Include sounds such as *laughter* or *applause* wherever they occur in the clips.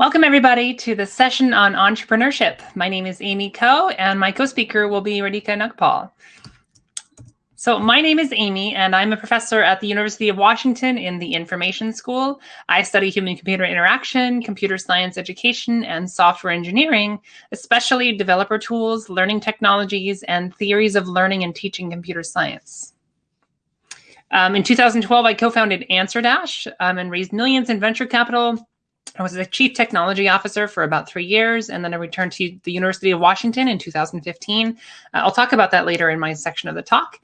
Welcome everybody to the session on entrepreneurship. My name is Amy Ko and my co-speaker will be Radhika Nagpal. So my name is Amy and I'm a professor at the University of Washington in the Information School. I study human-computer interaction, computer science education, and software engineering, especially developer tools, learning technologies, and theories of learning and teaching computer science. Um, in 2012, I co-founded AnswerDash um, and raised millions in venture capital I was a chief technology officer for about three years, and then I returned to the University of Washington in 2015. Uh, I'll talk about that later in my section of the talk.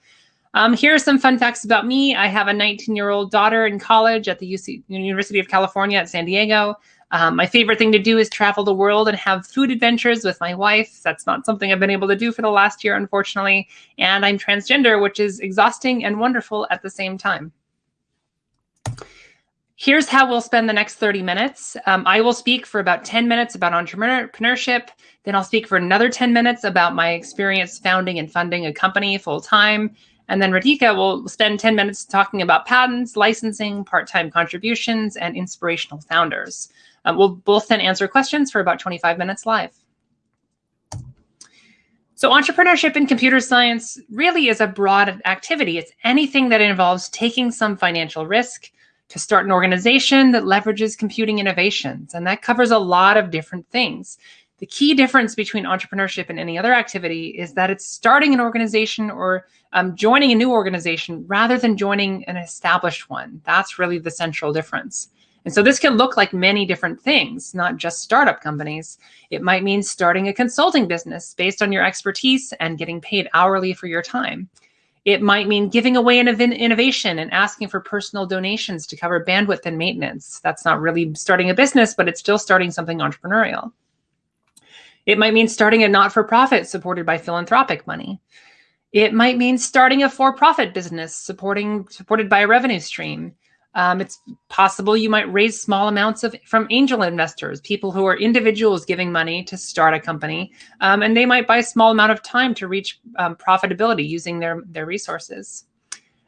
Um, here are some fun facts about me. I have a 19-year-old daughter in college at the UC, University of California at San Diego. Um, my favorite thing to do is travel the world and have food adventures with my wife. That's not something I've been able to do for the last year, unfortunately. And I'm transgender, which is exhausting and wonderful at the same time. Here's how we'll spend the next 30 minutes. Um, I will speak for about 10 minutes about entrepreneurship. Then I'll speak for another 10 minutes about my experience founding and funding a company full time. And then Radhika will spend 10 minutes talking about patents, licensing, part-time contributions, and inspirational founders. Um, we'll both then answer questions for about 25 minutes live. So entrepreneurship in computer science really is a broad activity. It's anything that involves taking some financial risk, to start an organization that leverages computing innovations. And that covers a lot of different things. The key difference between entrepreneurship and any other activity is that it's starting an organization or um, joining a new organization rather than joining an established one. That's really the central difference. And so this can look like many different things, not just startup companies. It might mean starting a consulting business based on your expertise and getting paid hourly for your time. It might mean giving away an innovation and asking for personal donations to cover bandwidth and maintenance. That's not really starting a business, but it's still starting something entrepreneurial. It might mean starting a not-for-profit supported by philanthropic money. It might mean starting a for-profit business supporting supported by a revenue stream. Um, it's possible you might raise small amounts of from angel investors, people who are individuals giving money to start a company, um, and they might buy a small amount of time to reach um, profitability using their, their resources.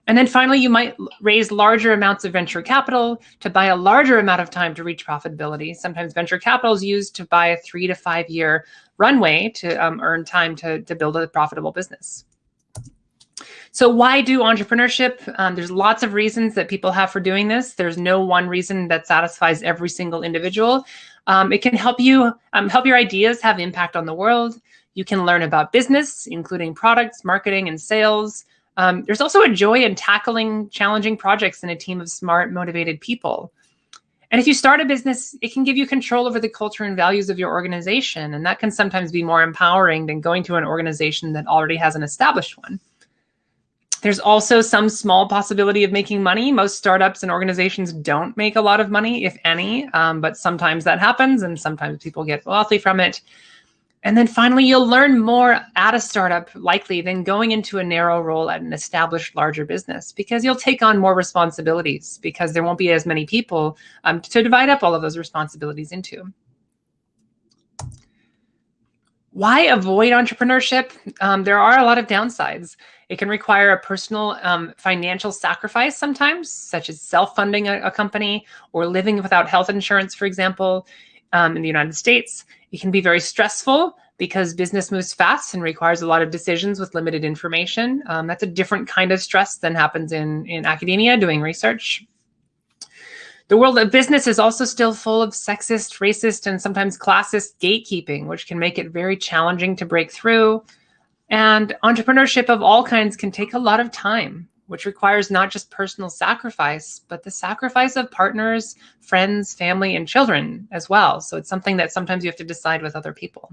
And then finally, you might raise larger amounts of venture capital to buy a larger amount of time to reach profitability. Sometimes venture capital is used to buy a three to five year runway to um, earn time to, to build a profitable business. So why do entrepreneurship? Um, there's lots of reasons that people have for doing this. There's no one reason that satisfies every single individual. Um, it can help you um, help your ideas have impact on the world. You can learn about business, including products, marketing, and sales. Um, there's also a joy in tackling challenging projects in a team of smart, motivated people. And if you start a business, it can give you control over the culture and values of your organization. And that can sometimes be more empowering than going to an organization that already has an established one. There's also some small possibility of making money. Most startups and organizations don't make a lot of money, if any, um, but sometimes that happens and sometimes people get wealthy from it. And then finally, you'll learn more at a startup likely than going into a narrow role at an established larger business because you'll take on more responsibilities because there won't be as many people um, to divide up all of those responsibilities into. Why avoid entrepreneurship? Um, there are a lot of downsides. It can require a personal um, financial sacrifice sometimes, such as self-funding a, a, company or living without health insurance, for example, um, in the United States. It can be very stressful because business moves fast and requires a lot of decisions with limited information. Um, that's a different kind of stress than happens in, in academia doing research. The world of business is also still full of sexist, racist, and sometimes classist gatekeeping, which can make it very challenging to break through. And entrepreneurship of all kinds can take a lot of time, which requires not just personal sacrifice, but the sacrifice of partners, friends, family, and children as well. So it's something that sometimes you have to decide with other people.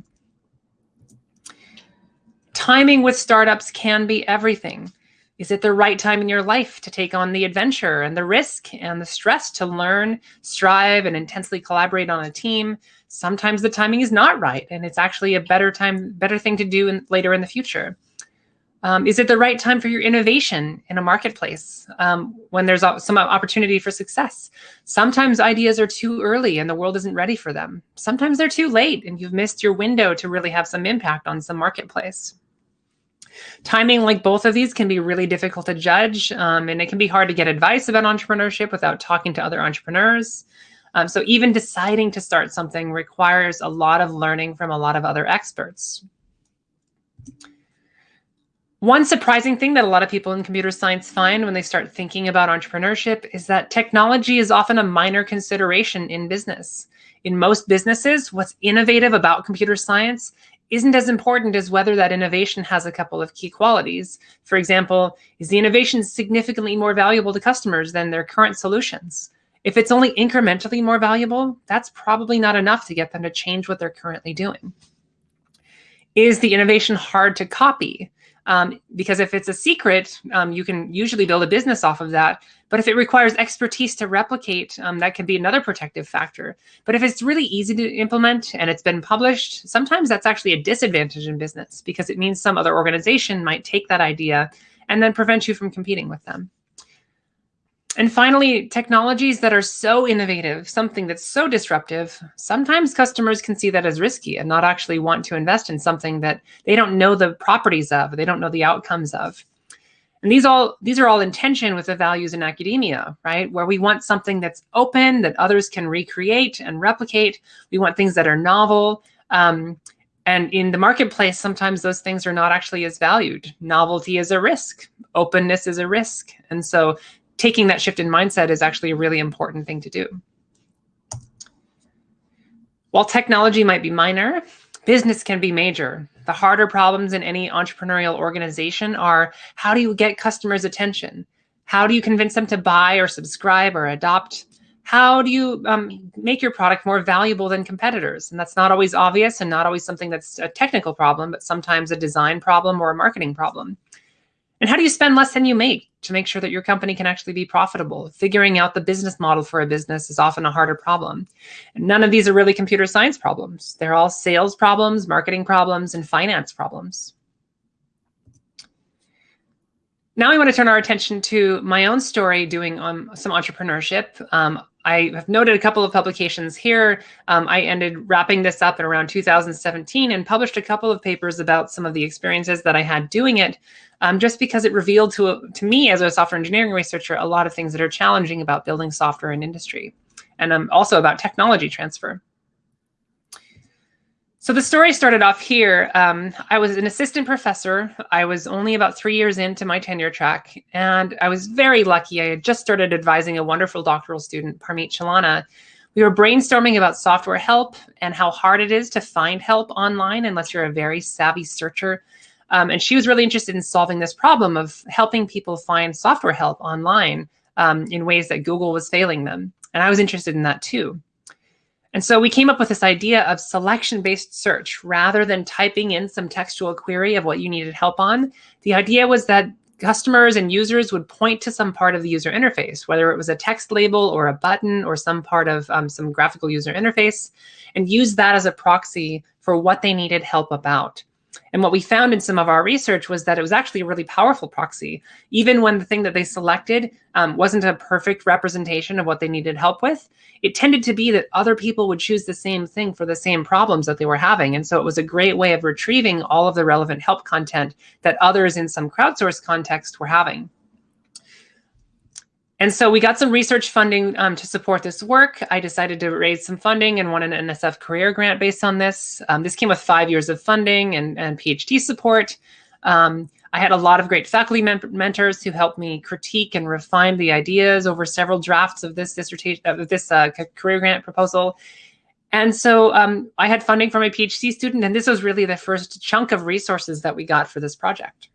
Timing with startups can be everything. Is it the right time in your life to take on the adventure and the risk and the stress to learn, strive, and intensely collaborate on a team? Sometimes the timing is not right, and it's actually a better time, better thing to do in, later in the future. Um, is it the right time for your innovation in a marketplace um, when there's some opportunity for success? Sometimes ideas are too early and the world isn't ready for them. Sometimes they're too late and you've missed your window to really have some impact on some marketplace. Timing like both of these can be really difficult to judge, um, and it can be hard to get advice about entrepreneurship without talking to other entrepreneurs. Um, so even deciding to start something requires a lot of learning from a lot of other experts. One surprising thing that a lot of people in computer science find when they start thinking about entrepreneurship is that technology is often a minor consideration in business. In most businesses, what's innovative about computer science isn't as important as whether that innovation has a couple of key qualities. For example, is the innovation significantly more valuable to customers than their current solutions? If it's only incrementally more valuable, that's probably not enough to get them to change what they're currently doing. Is the innovation hard to copy? Um, because if it's a secret, um, you can usually build a business off of that. But if it requires expertise to replicate, um, that can be another protective factor. But if it's really easy to implement and it's been published, sometimes that's actually a disadvantage in business because it means some other organization might take that idea and then prevent you from competing with them. And finally, technologies that are so innovative, something that's so disruptive, sometimes customers can see that as risky and not actually want to invest in something that they don't know the properties of, they don't know the outcomes of. And these all these are all in tension with the values in academia, right? Where we want something that's open, that others can recreate and replicate. We want things that are novel. Um, and in the marketplace, sometimes those things are not actually as valued. Novelty is a risk. Openness is a risk. And so taking that shift in mindset is actually a really important thing to do. While technology might be minor, business can be major. The harder problems in any entrepreneurial organization are how do you get customers' attention? How do you convince them to buy or subscribe or adopt? How do you um, make your product more valuable than competitors? And that's not always obvious and not always something that's a technical problem, but sometimes a design problem or a marketing problem. And how do you spend less than you make to make sure that your company can actually be profitable? Figuring out the business model for a business is often a harder problem. And none of these are really computer science problems. They're all sales problems, marketing problems, and finance problems. Now I want to turn our attention to my own story doing um, some entrepreneurship. Um, I have noted a couple of publications here. Um, I ended wrapping this up in around 2017 and published a couple of papers about some of the experiences that I had doing it, um, just because it revealed to, to me as a software engineering researcher a lot of things that are challenging about building software in industry and um, also about technology transfer. So the story started off here. Um, I was an assistant professor. I was only about three years into my tenure track, and I was very lucky. I had just started advising a wonderful doctoral student, Parmit Chilana. We were brainstorming about software help and how hard it is to find help online unless you're a very savvy searcher. Um, and she was really interested in solving this problem of helping people find software help online um, in ways that Google was failing them. And I was interested in that too. And so we came up with this idea of selection-based search rather than typing in some textual query of what you needed help on. The idea was that customers and users would point to some part of the user interface, whether it was a text label or a button or some part of um, some graphical user interface, and use that as a proxy for what they needed help about. And what we found in some of our research was that it was actually a really powerful proxy. Even when the thing that they selected um, wasn't a perfect representation of what they needed help with, it tended to be that other people would choose the same thing for the same problems that they were having. And so it was a great way of retrieving all of the relevant help content that others in some crowdsourced context were having. And so we got some research funding um, to support this work. I decided to raise some funding and won an NSF career grant based on this. Um, this came with five years of funding and, and PhD support. Um, I had a lot of great faculty men mentors who helped me critique and refine the ideas over several drafts of this dissertation of this uh, career grant proposal. And so um, I had funding from a PhD student, and this was really the first chunk of resources that we got for this project.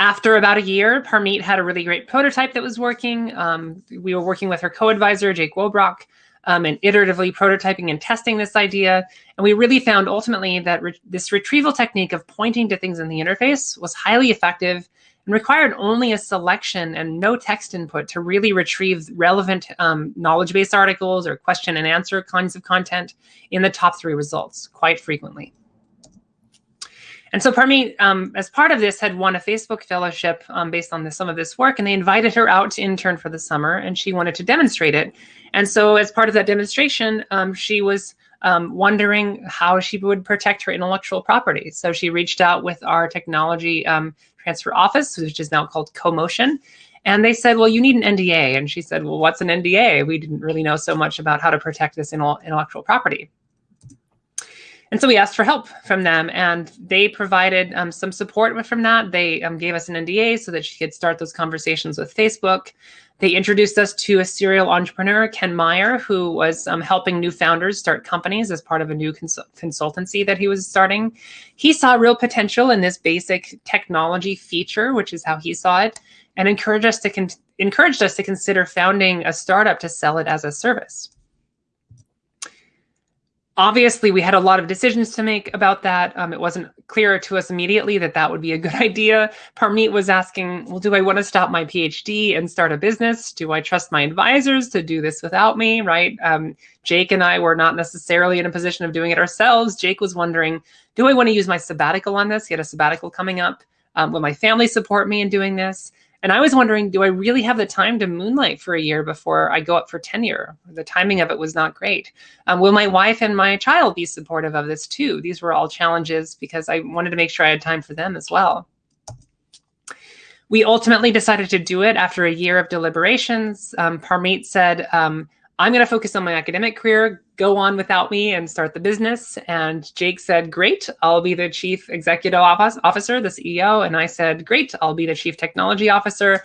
After about a year, Parmit had a really great prototype that was working. Um, we were working with her co-advisor, Jake Wobbrock, um, and iteratively prototyping and testing this idea. And we really found ultimately that re this retrieval technique of pointing to things in the interface was highly effective and required only a selection and no text input to really retrieve relevant um, knowledge base articles or question and answer kinds of content in the top three results quite frequently. And so Parmit, um, as part of this, had won a Facebook fellowship um, based on this, some of this work, and they invited her out to intern for the summer, and she wanted to demonstrate it. And so as part of that demonstration, um, she was um, wondering how she would protect her intellectual property. So she reached out with our technology um, transfer office, which is now called CoMotion, And they said, well, you need an NDA. And she said, well, what's an NDA? We didn't really know so much about how to protect this intellectual property. And so we asked for help from them, and they provided um, some support from that. They um, gave us an NDA so that she could start those conversations with Facebook. They introduced us to a serial entrepreneur, Ken Meyer, who was um, helping new founders start companies as part of a new cons consultancy that he was starting. He saw real potential in this basic technology feature, which is how he saw it, and encouraged us to encouraged us to consider founding a startup to sell it as a service obviously we had a lot of decisions to make about that. Um, it wasn't clear to us immediately that that would be a good *laughs* idea. Parmit was asking, well, do I want to stop my PhD and start a business? Do I trust my advisors to do this without me, right? Um, Jake and I were not necessarily in a position of doing it ourselves. Jake was wondering, do I want to use my sabbatical on this? He had a sabbatical coming up. Um, will my family support me in doing this? And I was wondering, do I really have the time to moonlight for a year before I go up for tenure? The timing of it was not great. Um, will my wife and my child be supportive of this too? These were all challenges because I wanted to make sure I had time for them as well. We ultimately decided to do it after a year of deliberations. Um, Parmit said, um, I'm going to focus on my academic career, go on without me and start the business. And Jake said, great, I'll be the chief executive officer, the CEO. And I said, great, I'll be the chief technology officer.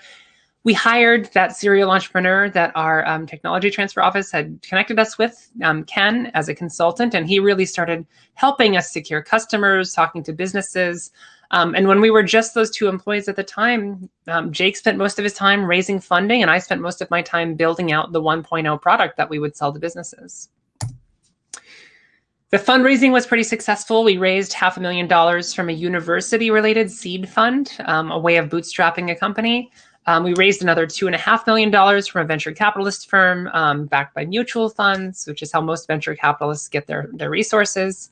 We hired that serial entrepreneur that our um, technology transfer office had connected us with, um, Ken, as a consultant. And he really started helping us secure customers, talking to businesses, um, and when we were just those two employees at the time, um, Jake spent most of his time raising funding and I spent most of my time building out the 1.0 product that we would sell to businesses. The fundraising was pretty successful. We raised half a million dollars from a university related seed fund, um, a way of bootstrapping a company. Um, we raised another two and a half million dollars from a venture capitalist firm um, backed by mutual funds, which is how most venture capitalists get their, their resources.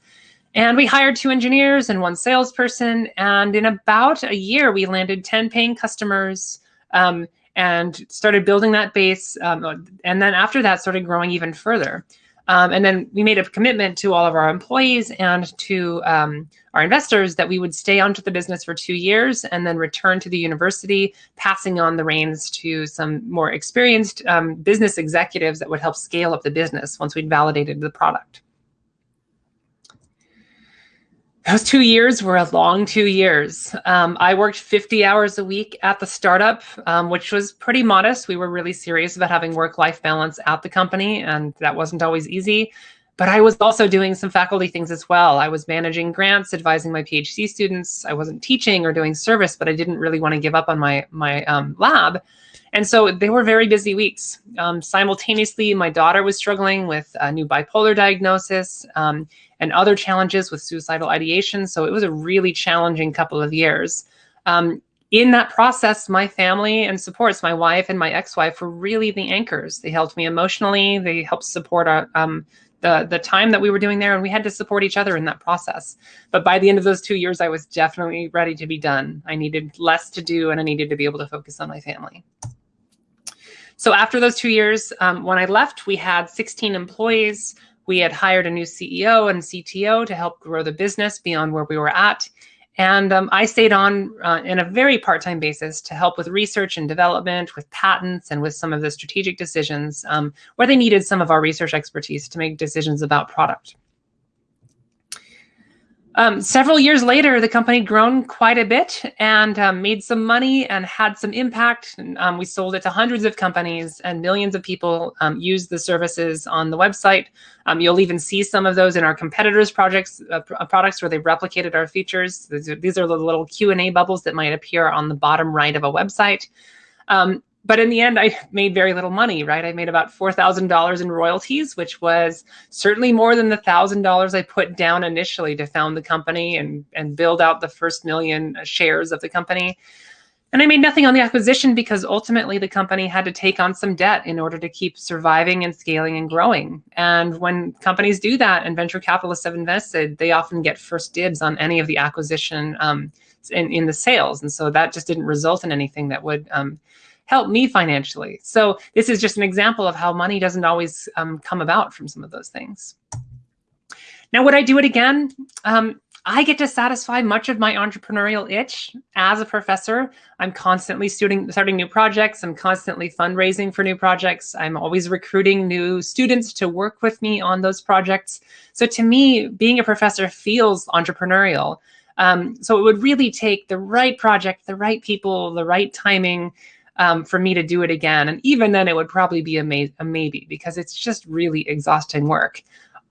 And we hired two engineers and one salesperson. And in about a year, we landed 10 paying customers um, and started building that base. Um, and then after that, started growing even further. Um, and then we made a commitment to all of our employees and to um, our investors that we would stay onto the business for two years and then return to the university, passing on the reins to some more experienced um, business executives that would help scale up the business once we'd validated the product those two years were a long two years. Um, I worked 50 hours a week at the startup, um, which was pretty modest. We were really serious about having work-life balance at the company, and that wasn't always easy. But I was also doing some faculty things as well. I was managing grants, advising my PhD students. I wasn't teaching or doing service, but I didn't really want to give up on my, my um, lab. And so they were very busy weeks. Um, simultaneously, my daughter was struggling with a new bipolar diagnosis um, and other challenges with suicidal ideation. So it was a really challenging couple of years. Um, in that process, my family and supports, my wife and my ex-wife were really the anchors. They helped me emotionally. They helped support our, um, the, the time that we were doing there and we had to support each other in that process. But by the end of those two years, I was definitely ready to be done. I needed less to do and I needed to be able to focus on my family. So after those two years, um, when I left, we had 16 employees. We had hired a new CEO and CTO to help grow the business beyond where we were at. And um, I stayed on uh, in a very part-time basis to help with research and development, with patents, and with some of the strategic decisions um, where they needed some of our research expertise to make decisions about product. Um, several years later, the company grown quite a bit and um, made some money and had some impact. Um, we sold it to hundreds of companies and millions of people um, used the services on the website. Um, you'll even see some of those in our competitors' projects, uh, uh products where they replicated our features. These are, these are the little Q&A bubbles that might appear on the bottom right of a website. Um, but in the end, I made very little money, right? I made about $4,000 in royalties, which was certainly more than the $1,000 I put down initially to found the company and, and build out the first million shares of the company. And I made nothing on the acquisition because ultimately the company had to take on some debt in order to keep surviving and scaling and growing. And when companies do that and venture capitalists have invested, they often get first dibs on any of the acquisition um, in, in the sales. And so that just didn't result in anything that would um, help me financially. So this is just an example of how money doesn't always um, come about from some of those things. Now, would I do it again? Um, I get to satisfy much of my entrepreneurial itch as a professor. I'm constantly starting, starting new projects. I'm constantly fundraising for new projects. I'm always recruiting new students to work with me on those projects. So to me, being a professor feels entrepreneurial. Um, so it would really take the right project, the right people, the right timing um, for me to do it again. And even then, it would probably be a, may a maybe because it's just really exhausting work.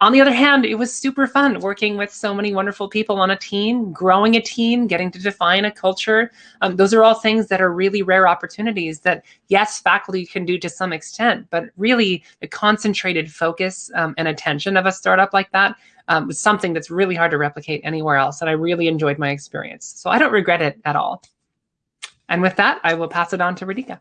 On the other hand, it was super fun working with so many wonderful people on a team, growing a team, getting to define a culture. Um, those are all things that are really rare opportunities that, yes, faculty can do to some extent, but really the concentrated focus um, and attention of a startup like that um, was something that's really hard to replicate anywhere else. And I really enjoyed my experience. So I don't regret it at all. And with that, I will pass it on to Radhika.